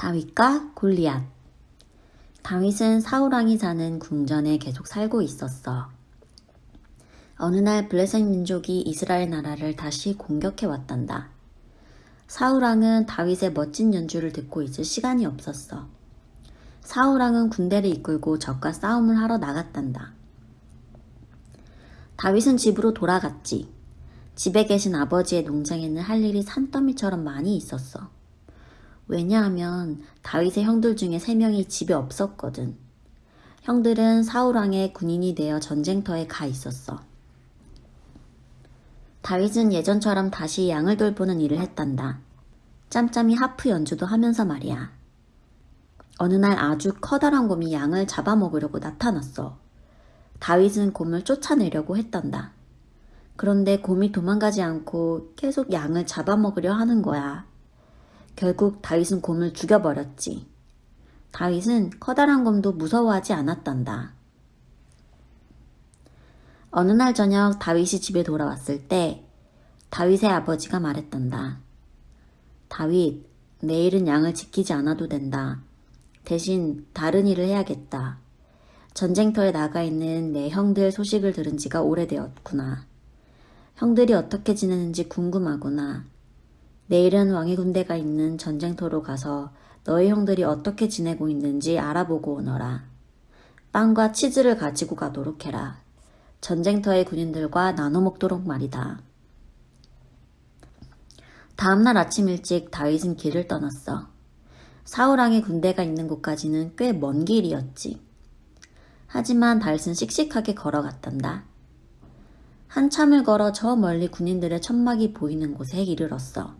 다윗과 골리앗 다윗은 사우랑이 사는 궁전에 계속 살고 있었어. 어느 날 블레셋 민족이 이스라엘 나라를 다시 공격해 왔단다. 사우랑은 다윗의 멋진 연주를 듣고 있을 시간이 없었어. 사우랑은 군대를 이끌고 적과 싸움을 하러 나갔단다. 다윗은 집으로 돌아갔지. 집에 계신 아버지의 농장에는 할 일이 산더미처럼 많이 있었어. 왜냐하면 다윗의 형들 중에 세 명이 집에 없었거든. 형들은 사울왕의 군인이 되어 전쟁터에 가 있었어. 다윗은 예전처럼 다시 양을 돌보는 일을 했단다. 짬짬이 하프 연주도 하면서 말이야. 어느 날 아주 커다란 곰이 양을 잡아먹으려고 나타났어. 다윗은 곰을 쫓아내려고 했단다. 그런데 곰이 도망가지 않고 계속 양을 잡아먹으려 하는 거야. 결국 다윗은 곰을 죽여버렸지. 다윗은 커다란 곰도 무서워하지 않았단다. 어느 날 저녁 다윗이 집에 돌아왔을 때 다윗의 아버지가 말했단다. 다윗, 내일은 양을 지키지 않아도 된다. 대신 다른 일을 해야겠다. 전쟁터에 나가 있는 내 형들 소식을 들은 지가 오래되었구나. 형들이 어떻게 지내는지 궁금하구나. 내일은 왕의 군대가 있는 전쟁터로 가서 너희 형들이 어떻게 지내고 있는지 알아보고 오너라. 빵과 치즈를 가지고 가도록 해라. 전쟁터의 군인들과 나눠 먹도록 말이다. 다음날 아침 일찍 다윗은 길을 떠났어. 사우랑의 군대가 있는 곳까지는 꽤 먼 길이었지. 하지만 다윗은 씩씩하게 걸어갔단다. 한참을 걸어 저 멀리 군인들의 천막이 보이는 곳에 이르렀어.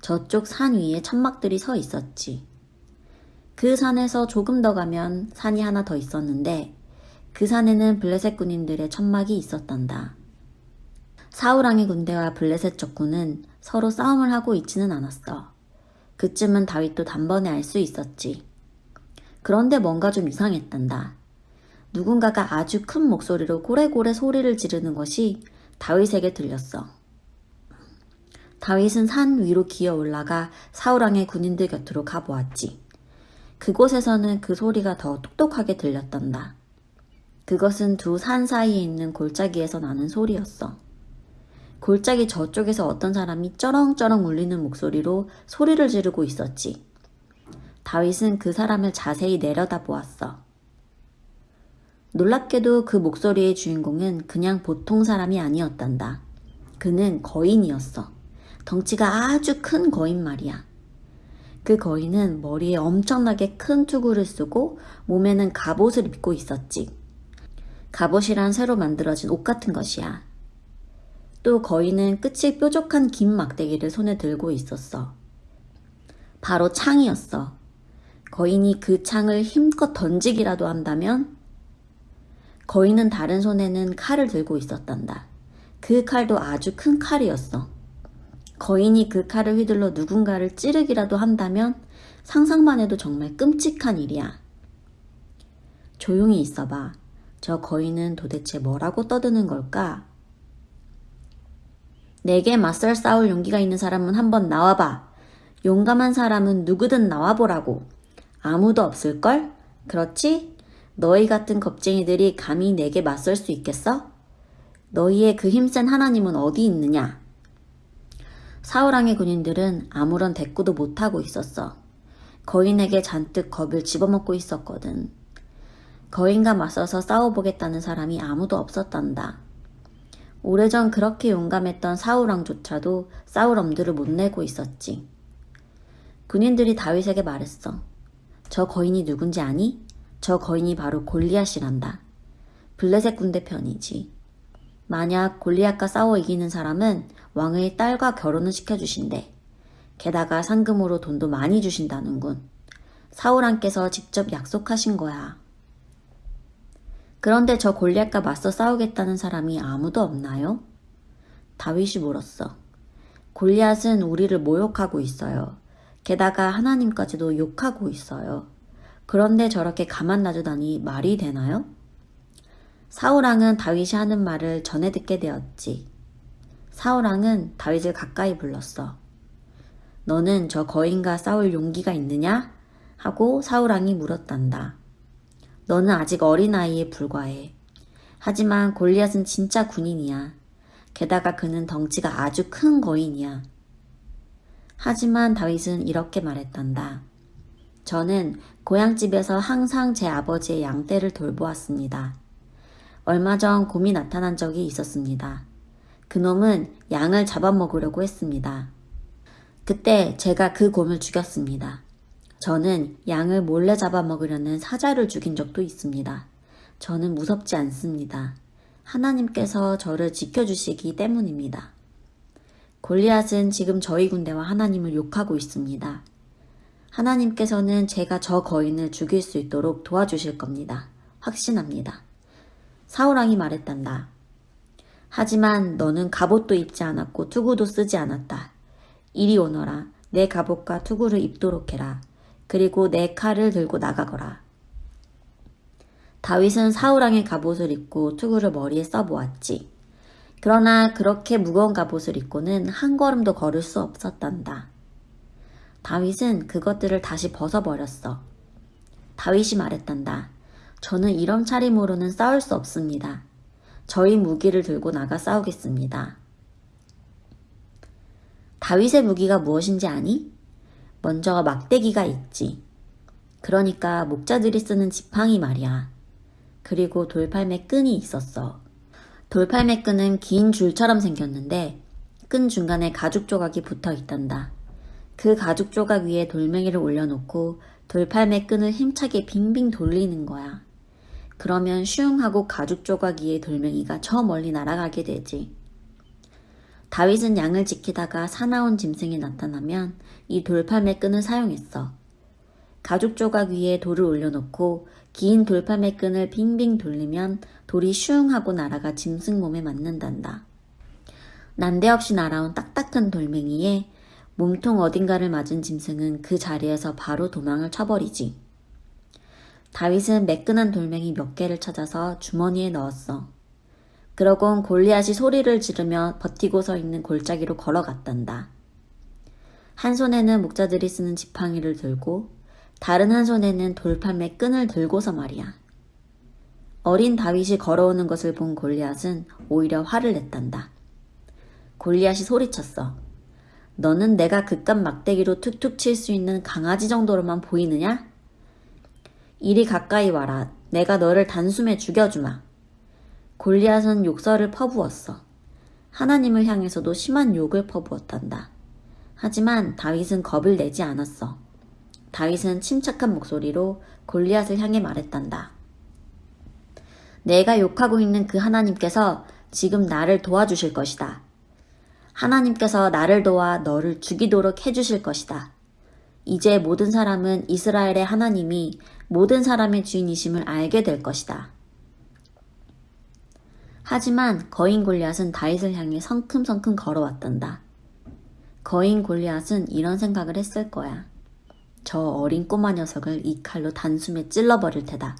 저쪽 산 위에 천막들이 서 있었지. 그 산에서 조금 더 가면 산이 하나 더 있었는데 그 산에는 블레셋 군인들의 천막이 있었단다. 사우랑의 군대와 블레셋 적군은 서로 싸움을 하고 있지는 않았어. 그쯤은 다윗도 단번에 알 수 있었지. 그런데 뭔가 좀 이상했단다. 누군가가 아주 큰 목소리로 고래고래 소리를 지르는 것이 다윗에게 들렸어. 다윗은 산 위로 기어 올라가 사우랑의 군인들 곁으로 가보았지. 그곳에서는 그 소리가 더 똑똑하게 들렸단다. 그것은 두 산 사이에 있는 골짜기에서 나는 소리였어. 골짜기 저쪽에서 어떤 사람이 쩌렁쩌렁 울리는 목소리로 소리를 지르고 있었지. 다윗은 그 사람을 자세히 내려다 보았어. 놀랍게도 그 목소리의 주인공은 그냥 보통 사람이 아니었단다. 그는 거인이었어. 덩치가 아주 큰 거인 말이야. 그 거인은 머리에 엄청나게 큰 투구를 쓰고 몸에는 갑옷을 입고 있었지. 갑옷이란 새로 만들어진 옷 같은 것이야. 또 거인은 끝이 뾰족한 긴 막대기를 손에 들고 있었어. 바로 창이었어. 거인이 그 창을 힘껏 던지기라도 한다면 거인은 다른 손에는 칼을 들고 있었단다. 그 칼도 아주 큰 칼이었어. 거인이 그 칼을 휘둘러 누군가를 찌르기라도 한다면 상상만 해도 정말 끔찍한 일이야. 조용히 있어봐. 저 거인은 도대체 뭐라고 떠드는 걸까? 내게 맞설 싸울 용기가 있는 사람은 한번 나와봐. 용감한 사람은 누구든 나와보라고. 아무도 없을걸? 그렇지? 너희 같은 겁쟁이들이 감히 내게 맞설 수 있겠어? 너희의 그 힘센 하나님은 어디 있느냐? 사우랑의 군인들은 아무런 대꾸도 못하고 있었어. 거인에게 잔뜩 겁을 집어먹고 있었거든. 거인과 맞서서 싸워보겠다는 사람이 아무도 없었단다. 오래전 그렇게 용감했던 사우랑조차도 싸울 엄두를 못 내고 있었지. 군인들이 다윗에게 말했어. 저 거인이 누군지 아니? 저 거인이 바로 골리앗이란다. 블레셋 군대 편이지. 만약 골리앗과 싸워 이기는 사람은 왕의 딸과 결혼을 시켜주신대. 게다가 상금으로 돈도 많이 주신다는군. 사울왕께서 직접 약속하신 거야. 그런데 저 골리앗과 맞서 싸우겠다는 사람이 아무도 없나요? 다윗이 물었어. 골리앗은 우리를 모욕하고 있어요. 게다가 하나님까지도 욕하고 있어요. 그런데 저렇게 가만 놔두다니 말이 되나요? 사우랑은 다윗이 하는 말을 전해 듣게 되었지. 사우랑은 다윗을 가까이 불렀어. 너는 저 거인과 싸울 용기가 있느냐? 하고 사울왕이 물었단다. 너는 아직 어린아이에 불과해. 하지만 골리앗은 진짜 군인이야. 게다가 그는 덩치가 아주 큰 거인이야. 하지만 다윗은 이렇게 말했단다. 저는 고향집에서 항상 제 아버지의 양떼를 돌보았습니다. 얼마 전 곰이 나타난 적이 있었습니다. 그놈은 양을 잡아먹으려고 했습니다. 그때 제가 그 곰을 죽였습니다. 저는 양을 몰래 잡아먹으려는 사자를 죽인 적도 있습니다. 저는 무섭지 않습니다. 하나님께서 저를 지켜주시기 때문입니다. 골리앗은 지금 저희 군대와 하나님을 욕하고 있습니다. 하나님께서는 제가 저 거인을 죽일 수 있도록 도와주실 겁니다. 확신합니다. 사울왕이 말했단다. 하지만 너는 갑옷도 입지 않았고 투구도 쓰지 않았다. 이리 오너라. 내 갑옷과 투구를 입도록 해라. 그리고 내 칼을 들고 나가거라. 다윗은 사울왕의 갑옷을 입고 투구를 머리에 써보았지. 그러나 그렇게 무거운 갑옷을 입고는 한 걸음도 걸을 수 없었단다. 다윗은 그것들을 다시 벗어버렸어. 다윗이 말했단다. 저는 이런 차림으로는 싸울 수 없습니다. 저희 무기를 들고 나가 싸우겠습니다. 다윗의 무기가 무엇인지 아니? 먼저 막대기가 있지. 그러니까 목자들이 쓰는 지팡이 말이야. 그리고 돌팔매 끈이 있었어. 돌팔매 끈은 긴 줄처럼 생겼는데 끈 중간에 가죽 조각이 붙어 있단다. 그 가죽 조각 위에 돌멩이를 올려놓고 돌팔매 끈을 힘차게 빙빙 돌리는 거야. 그러면 슝 하고 가죽 조각 위에 돌멩이가 저 멀리 날아가게 되지. 다윗은 양을 지키다가 사나운 짐승이 나타나면 이 돌팔매 끈을 사용했어. 가죽 조각 위에 돌을 올려놓고 긴 돌팔매 끈을 빙빙 돌리면 돌이 슝 하고 날아가 짐승 몸에 맞는단다. 난데없이 날아온 딱딱한 돌멩이에 몸통 어딘가를 맞은 짐승은 그 자리에서 바로 도망을 쳐버리지. 다윗은 매끈한 돌멩이 몇 개를 찾아서 주머니에 넣었어. 그러곤 골리앗이 소리를 지르며 버티고 서 있는 골짜기로 걸어갔단다. 한 손에는 목자들이 쓰는 지팡이를 들고 다른 한 손에는 돌팔매 끈을 들고서 말이야. 어린 다윗이 걸어오는 것을 본 골리앗은 오히려 화를 냈단다. 골리앗이 소리쳤어. 너는 내가 그깟 막대기로 툭툭 칠 수 있는 강아지 정도로만 보이느냐? 이리 가까이 와라. 내가 너를 단숨에 죽여주마. 골리앗은 욕설을 퍼부었어. 하나님을 향해서도 심한 욕을 퍼부었단다. 하지만 다윗은 겁을 내지 않았어. 다윗은 침착한 목소리로 골리앗을 향해 말했단다. 내가 욕하고 있는 그 하나님께서 지금 나를 도와주실 것이다. 하나님께서 나를 도와 너를 죽이도록 해주실 것이다. 이제 모든 사람은 이스라엘의 하나님이 모든 사람의 주인이심을 알게 될 것이다. 하지만 거인 골리앗은 다윗을 향해 성큼성큼 걸어왔단다. 거인 골리앗은 이런 생각을 했을 거야. 저 어린 꼬마 녀석을 이 칼로 단숨에 찔러버릴 테다.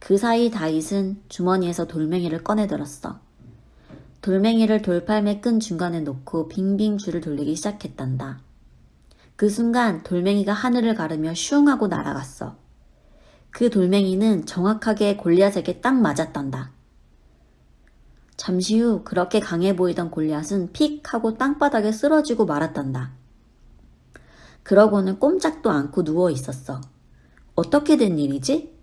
그 사이 다윗은 주머니에서 돌멩이를 꺼내들었어. 돌멩이를 돌팔매 끈 중간에 놓고 빙빙 줄을 돌리기 시작했단다. 그 순간 돌멩이가 하늘을 가르며 슝 하고 날아갔어. 그 돌멩이는 정확하게 골리앗에게 딱 맞았단다. 잠시 후 그렇게 강해 보이던 골리앗은 픽 하고 땅바닥에 쓰러지고 말았단다. 그러고는 꼼짝도 않고 누워 있었어. 어떻게 된 일이지?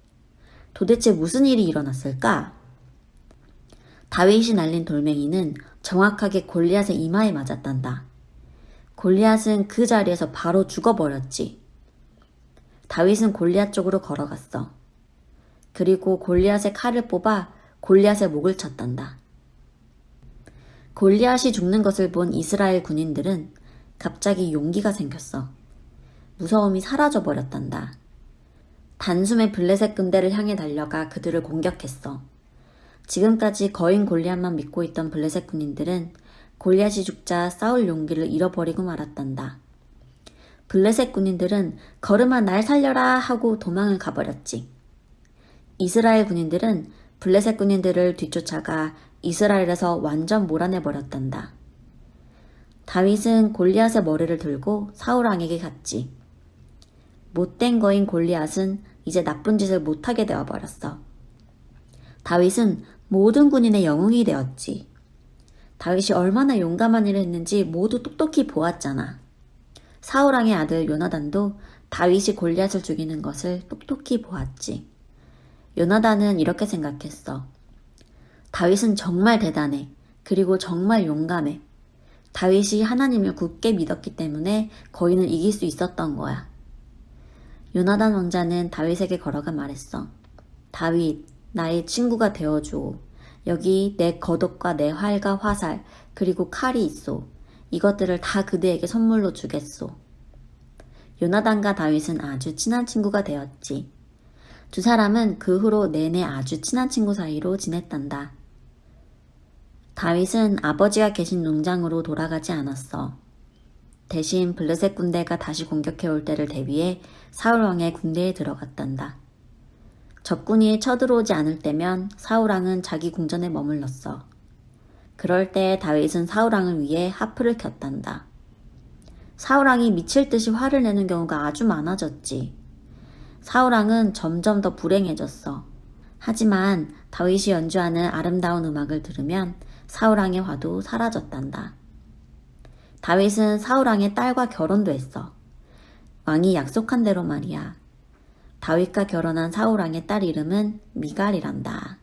도대체 무슨 일이 일어났을까? 다윗이 날린 돌멩이는 정확하게 골리앗의 이마에 맞았단다. 골리앗은 그 자리에서 바로 죽어버렸지. 다윗은 골리앗 쪽으로 걸어갔어. 그리고 골리앗의 칼을 뽑아 골리앗의 목을 쳤단다. 골리앗이 죽는 것을 본 이스라엘 군인들은 갑자기 용기가 생겼어. 무서움이 사라져 버렸단다. 단숨에 블레셋 군대를 향해 달려가 그들을 공격했어. 지금까지 거인 골리앗만 믿고 있던 블레셋 군인들은 골리앗이 죽자 싸울 용기를 잃어버리고 말았단다. 블레셋 군인들은 걸음아 날 살려라 하고 도망을 가버렸지. 이스라엘 군인들은 블레셋 군인들을 뒤쫓아가 이스라엘에서 완전 몰아내 버렸단다. 다윗은 골리앗의 머리를 들고 사울왕에게 갔지. 못된 거인 골리앗은 이제 나쁜 짓을 못하게 되어버렸어. 다윗은 모든 군인의 영웅이 되었지. 다윗이 얼마나 용감한 일을 했는지 모두 똑똑히 보았잖아. 사울왕의 아들 요나단도 다윗이 골리앗을 죽이는 것을 똑똑히 보았지. 요나단은 이렇게 생각했어. 다윗은 정말 대단해. 그리고 정말 용감해. 다윗이 하나님을 굳게 믿었기 때문에 거인을 이길 수 있었던 거야. 요나단 왕자는 다윗에게 걸어가 말했어. 다윗, 나의 친구가 되어줘. 여기 내 겉옷과 내 활과 화살, 그리고 칼이 있소. 이것들을 다 그대에게 선물로 주겠소. 요나단과 다윗은 아주 친한 친구가 되었지. 두 사람은 그 후로 내내 아주 친한 친구 사이로 지냈단다. 다윗은 아버지가 계신 농장으로 돌아가지 않았어. 대신 블레셋 군대가 다시 공격해올 때를 대비해 사울왕의 군대에 들어갔단다. 적군이 쳐들어오지 않을 때면 사울왕은 자기 궁전에 머물렀어. 그럴 때 다윗은 사울왕을 위해 하프를 켰단다. 사울왕이 미칠 듯이 화를 내는 경우가 아주 많아졌지. 사울왕은 점점 더 불행해졌어. 하지만 다윗이 연주하는 아름다운 음악을 들으면 사울왕의 화도 사라졌단다. 다윗은 사울왕의 딸과 결혼도 했어. 왕이 약속한 대로 말이야. 다윗과 결혼한 사울 왕의 딸 이름은 미갈이란다.